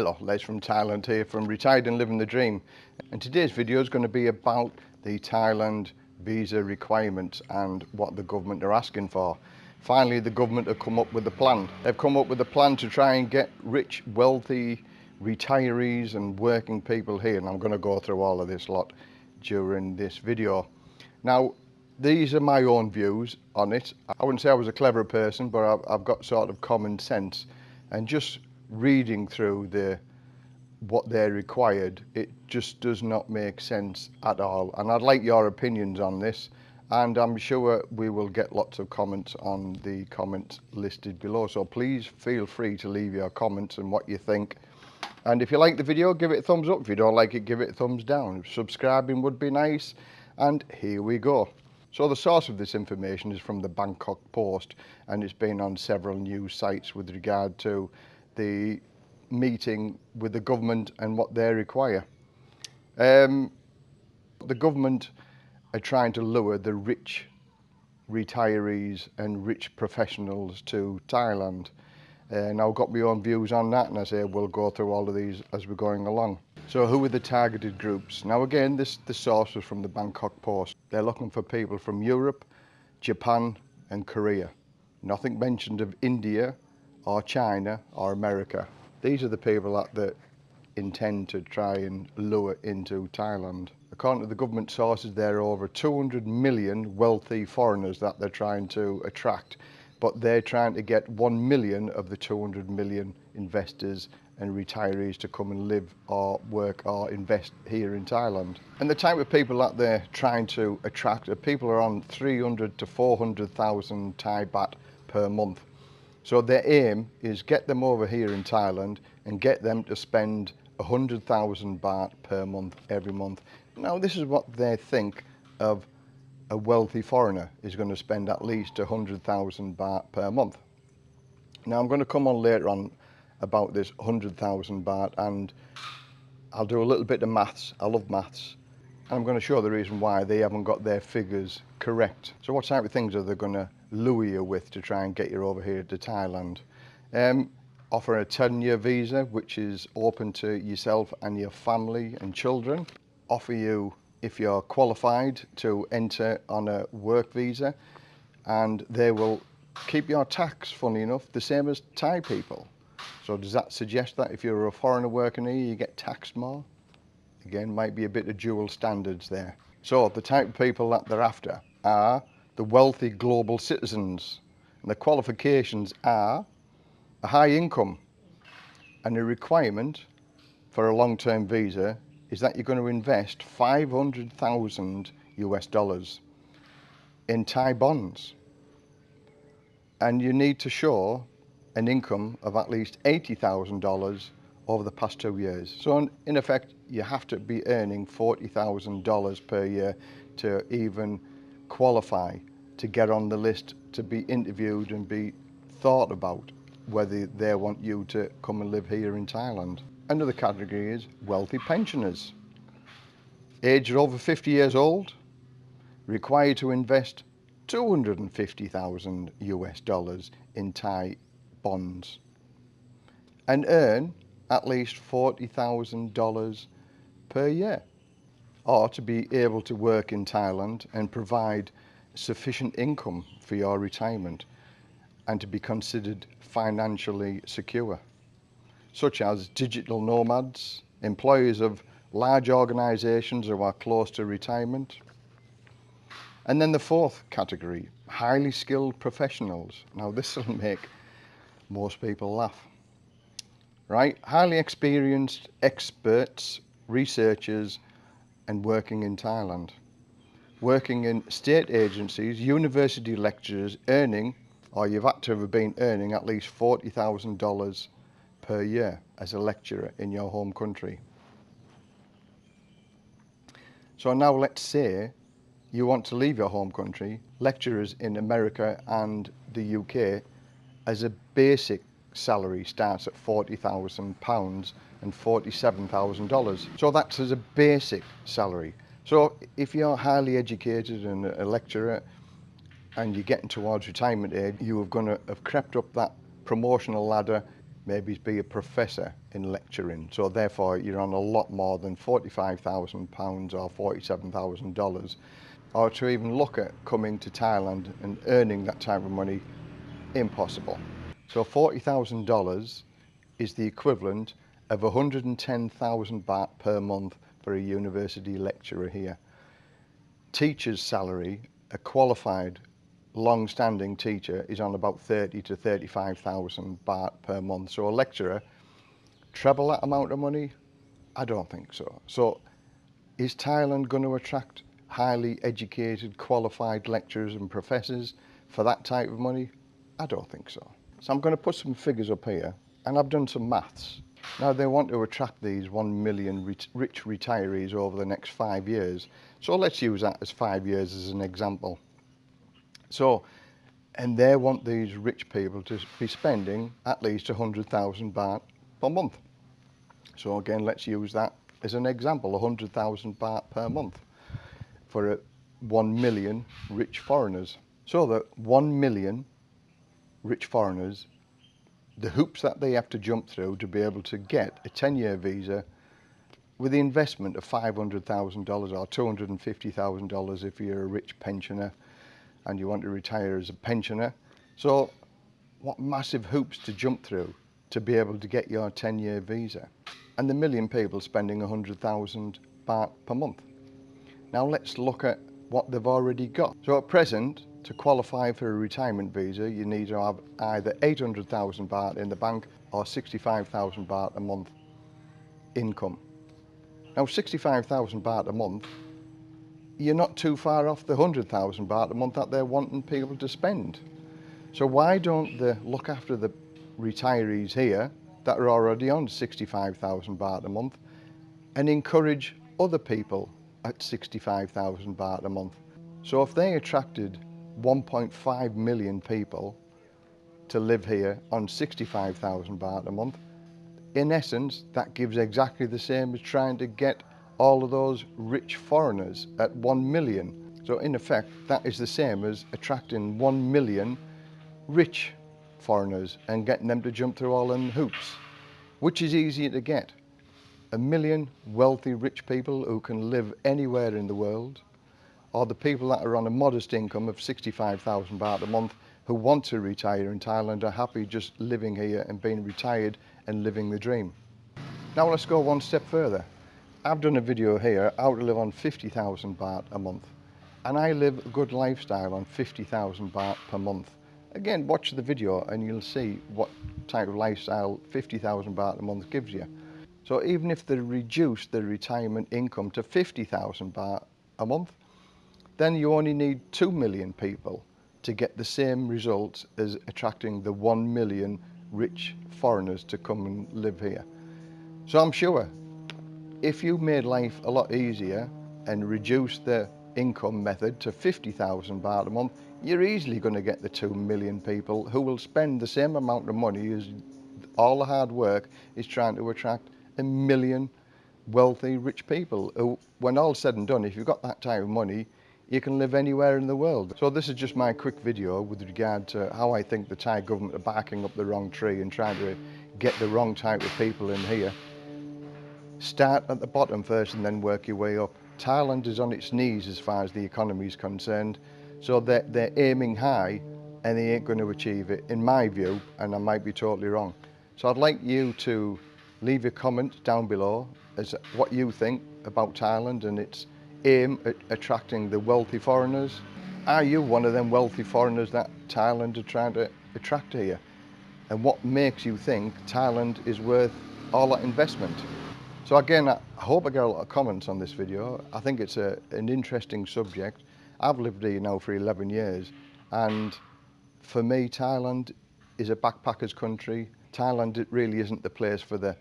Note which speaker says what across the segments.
Speaker 1: Hello, Les from Thailand here from Retired and Living the Dream. And today's video is going to be about the Thailand visa requirements and what the government are asking for. Finally, the government have come up with a plan. They've come up with a plan to try and get rich, wealthy retirees and working people here. And I'm going to go through all of this lot during this video. Now, these are my own views on it. I wouldn't say I was a clever person, but I've, I've got sort of common sense. And just reading through the what they're required, it just does not make sense at all. And I'd like your opinions on this. And I'm sure we will get lots of comments on the comments listed below. So please feel free to leave your comments and what you think. And if you like the video, give it a thumbs up. If you don't like it, give it a thumbs down. Subscribing would be nice. And here we go. So the source of this information is from the Bangkok Post and it's been on several news sites with regard to the meeting with the government and what they require. Um, the government are trying to lure the rich retirees and rich professionals to Thailand. And I've got my own views on that and I say we'll go through all of these as we're going along. So who are the targeted groups? Now again, this the source was from the Bangkok Post. They're looking for people from Europe, Japan and Korea. Nothing mentioned of India or China or America. These are the people that, that intend to try and lure into Thailand. According to the government sources, there are over 200 million wealthy foreigners that they're trying to attract, but they're trying to get 1 million of the 200 million investors and retirees to come and live or work or invest here in Thailand. And the type of people that they're trying to attract are people are on 300 to 400,000 Thai baht per month. So their aim is get them over here in Thailand and get them to spend 100,000 baht per month every month. Now this is what they think of a wealthy foreigner is going to spend at least 100,000 baht per month. Now I'm going to come on later on about this 100,000 baht and I'll do a little bit of maths. I love maths. And I'm going to show the reason why they haven't got their figures correct. So what type of things are they going to lure you with to try and get you over here to Thailand. Um, offer a 10 year visa which is open to yourself and your family and children. Offer you, if you're qualified, to enter on a work visa and they will keep your tax, funny enough, the same as Thai people. So does that suggest that if you're a foreigner working here, you get taxed more? Again, might be a bit of dual standards there. So the type of people that they're after are the wealthy global citizens. And the qualifications are a high income and a requirement for a long-term visa is that you're going to invest 500,000 US dollars in Thai bonds. And you need to show an income of at least $80,000 over the past two years. So in effect, you have to be earning $40,000 per year to even qualify to get on the list to be interviewed and be thought about whether they want you to come and live here in Thailand. Another category is wealthy pensioners. Aged over 50 years old, required to invest 250,000 US dollars in Thai bonds and earn at least $40,000 per year or to be able to work in Thailand and provide sufficient income for your retirement and to be considered financially secure, such as digital nomads, employees of large organisations who are close to retirement. And then the fourth category, highly skilled professionals. Now this will make most people laugh. Right, highly experienced experts, researchers and working in Thailand working in state agencies, university lecturers earning, or you've had to have been earning at least $40,000 per year as a lecturer in your home country. So now let's say you want to leave your home country, lecturers in America and the UK as a basic salary starts at £40,000 and $47,000. So that's as a basic salary. So if you're highly educated and a lecturer and you're getting towards retirement age, you are going to have crept up that promotional ladder maybe be a professor in lecturing. So therefore you're on a lot more than £45,000 or $47,000 or to even look at coming to Thailand and earning that type of money, impossible. So $40,000 is the equivalent of 110,000 baht per month for a university lecturer here. Teacher's salary, a qualified, long-standing teacher is on about 30 to 35,000 baht per month. So a lecturer, treble that amount of money? I don't think so. So is Thailand going to attract highly educated, qualified lecturers and professors for that type of money? I don't think so. So I'm going to put some figures up here and I've done some maths Now they want to attract these 1 million rich retirees over the next five years. So let's use that as five years as an example. So, and they want these rich people to be spending at least 100,000 baht per month. So again, let's use that as an example, 100,000 baht per month for a 1 million rich foreigners. So that 1 million rich foreigners, the hoops that they have to jump through to be able to get a 10-year visa with the investment of $500,000 or $250,000 if you're a rich pensioner and you want to retire as a pensioner. So what massive hoops to jump through to be able to get your 10-year visa. And the million people spending 100,000 baht per month. Now let's look at what they've already got. So at present, to qualify for a retirement visa, you need to have either 800,000 baht in the bank or 65,000 baht a month income. Now 65,000 baht a month you're not too far off the 100,000 baht a month that they're wanting people to spend. So why don't they look after the retirees here that are already on 65,000 baht a month and encourage other people at 65,000 baht a month. So if they attracted 1.5 million people to live here on 65,000 baht a month, in essence, that gives exactly the same as trying to get all of those rich foreigners at 1 million. So in effect, that is the same as attracting 1 million rich foreigners and getting them to jump through all them hoops, which is easier to get. A million wealthy rich people who can live anywhere in the world, or the people that are on a modest income of 65,000 baht a month who want to retire in Thailand are happy just living here and being retired and living the dream. Now let's go one step further. I've done a video here how to live on 50,000 baht a month and I live a good lifestyle on 50,000 baht per month. Again, watch the video and you'll see what type of lifestyle 50,000 baht a month gives you. So even if they reduce the retirement income to 50,000 baht a month, then you only need 2 million people to get the same results as attracting the 1 million rich foreigners to come and live here. So I'm sure if you made life a lot easier and reduced the income method to 50,000 baht a month, you're easily going to get the 2 million people who will spend the same amount of money as all the hard work is trying to attract a million wealthy, rich people who, when all said and done, if you've got that type of money, you can live anywhere in the world. So this is just my quick video with regard to how I think the Thai government are barking up the wrong tree and trying to get the wrong type of people in here. Start at the bottom first and then work your way up. Thailand is on its knees as far as the economy is concerned, so they're, they're aiming high and they ain't going to achieve it, in my view, and I might be totally wrong. So I'd like you to leave a comment down below as what you think about Thailand and its aim at attracting the wealthy foreigners. Are you one of them wealthy foreigners that Thailand are trying to attract here? And what makes you think Thailand is worth all that investment? So again, I hope I get a lot of comments on this video. I think it's a, an interesting subject. I've lived here now for 11 years and for me, Thailand is a backpackers country. Thailand it really isn't the place for the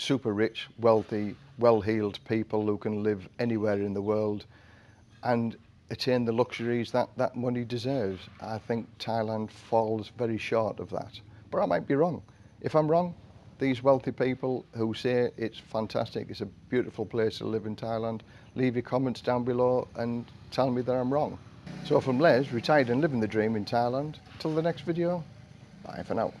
Speaker 1: super rich, wealthy, well-heeled people who can live anywhere in the world and attain the luxuries that that money deserves. I think Thailand falls very short of that. But I might be wrong. If I'm wrong, these wealthy people who say it's fantastic, it's a beautiful place to live in Thailand, leave your comments down below and tell me that I'm wrong. So from Les, retired and living the dream in Thailand, till the next video, bye for now.